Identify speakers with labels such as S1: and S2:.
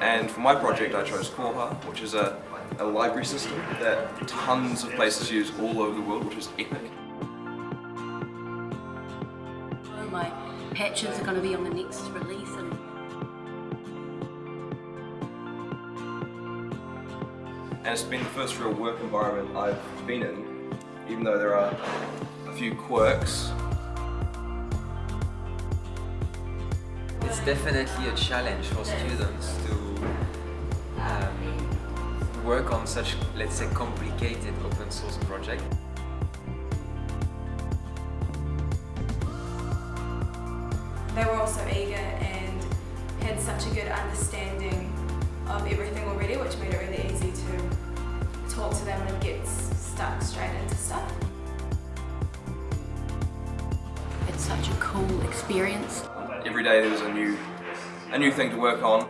S1: And for my project I chose Koha, which is a, a library system that tons of places use all over the world, which is epic.
S2: My patches are going to be on the next release and
S1: And it's been the first real work environment I've been in, even though there are a few quirks.
S3: It's definitely a challenge for students to um, work on such, let's say, complicated open source project.
S4: They were also eager and had such a good understanding of everything already, which stuck straight into stuff.
S2: it's such a cool experience.
S1: Every day there was a new, a new thing to work on.